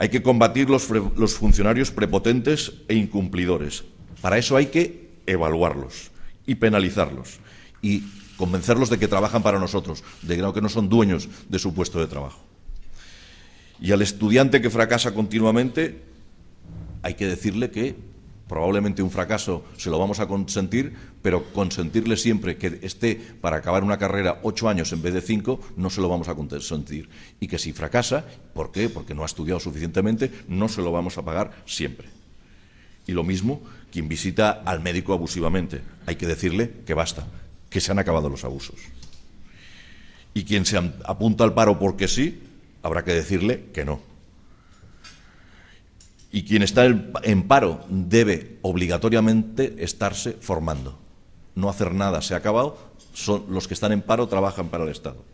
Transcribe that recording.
Hay que combatir los, funcionarios prepotentes e incumplidores. Para eso hay que evaluarlos y penalizarlos y convencerlos de que trabajan para nosotros, de que no son dueños de su puesto de trabajo. Y al estudiante que fracasa continuamente hay que decirle que probablemente un fracaso se lo vamos a consentir, pero consentirle siempre que esté para acabar una carrera ocho años en vez de cinco, no se lo vamos a consentir. Y que si fracasa, ¿por qué? Porque no ha estudiado suficientemente, no se lo vamos a pagar siempre. Y lo mismo quien visita al médico abusivamente. Hay que decirle que basta, que se han acabado los abusos. Y quien se apunta al paro porque sí, habrá que decirle que no. Y quien está en paro debe obligatoriamente estarse formando. No hacer nada se ha acabado, son los que están en paro trabajan para el Estado.